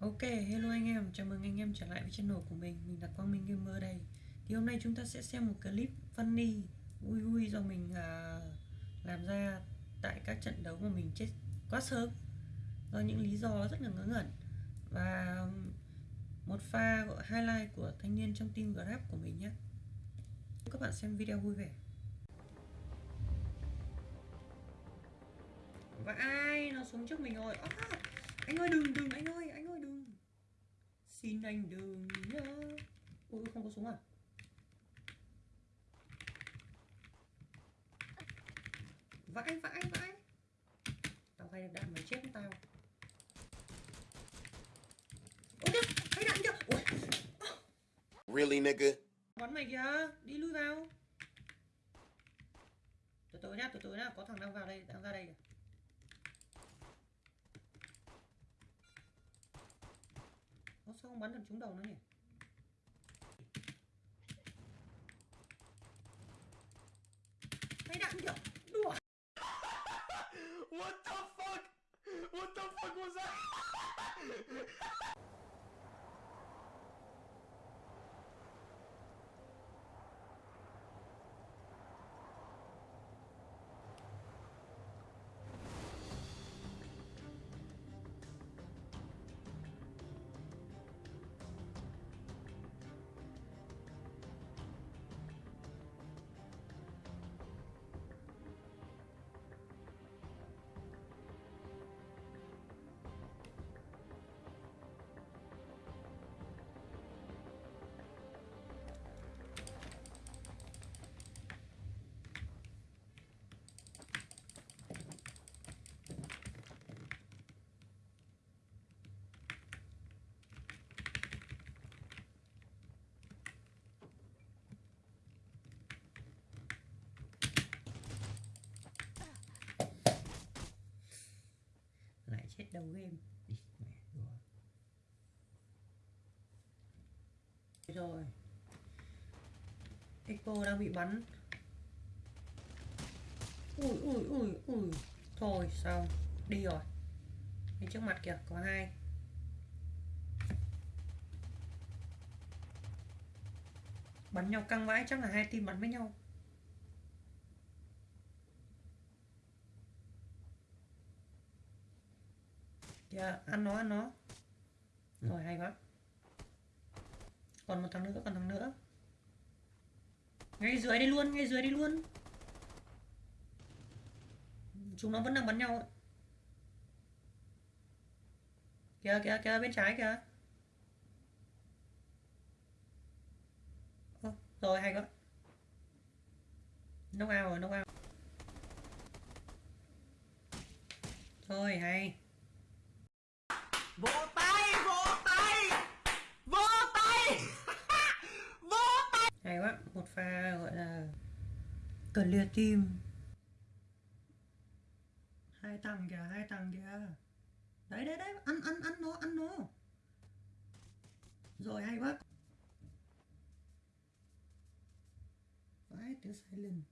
Ok, hello anh em, chào mừng anh em trở lại với channel của mình. Mình là Quang Minh Gamer đây. Thì hôm nay chúng ta sẽ xem một clip funny Vui vui do mình à, làm ra Tại các trận đấu mà mình chết quá sớm. Do những lý do rất là ngớ ngẩn. Và um, một pha gọi highlight của thanh niên trong team Grab của mình nhé. Các bạn xem video vui vẻ. Và ai nó xuống trước mình rồi? Oh, Anh ơi đừng đừng anh ơi. Xin anh đừng nhớ. Ui không có súng à? Vãi vãi vãi. Tao hay được đạn mày chết tao. Ôi kìa, hay đạn kìa. Ui, Really, nigga? bắn mày kìa, đi lui vào. Từ từ nhá, từ từ nhá, có thằng đang vào đây, đang ra đây kìa không bắn được trúng đầu nó nhỉ? Mày đạn kìa, đùa What the fuck? What the fuck was that? Chết đầu game. Rồi. Expo đang bị bắn. Ui ui ui ui. Thôi xong Đi rồi. Bên trước mặt kìa có hai. Bắn nhau căng vãi chắc là hai team bắn với nhau Kìa ăn nó ăn nó. Rồi hay quá. Còn một thằng nữa còn thằng nữa. Ngay dưới đây luôn ngay dưới đây luôn. Chúng nó vẫn đang bắn nhau. Kìa kìa kìa bên trái kìa. Rồi hay quá. Knock out rồi knock out. Rồi hay một pha, gọi là cần liệt tim hai thằng kìa, hai thằng kìa. Đấy đấy đấy, ăn ăn ăn nó ăn nó. Rồi, hay quá. Vãi tiếng silent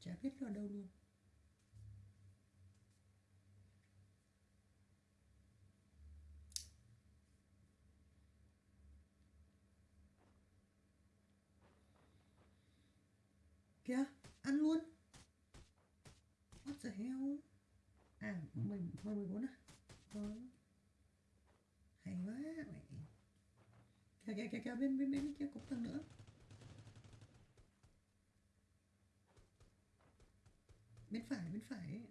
chả biết nó đâu luôn. Kìa, ăn luôn. What the hell? À mười mười mười bốn à rồi. Hay quá mẹ kìa kìa kìa kìa, bên bên bên kia cũng thằng nữa. Bên phải bên phải. ấy.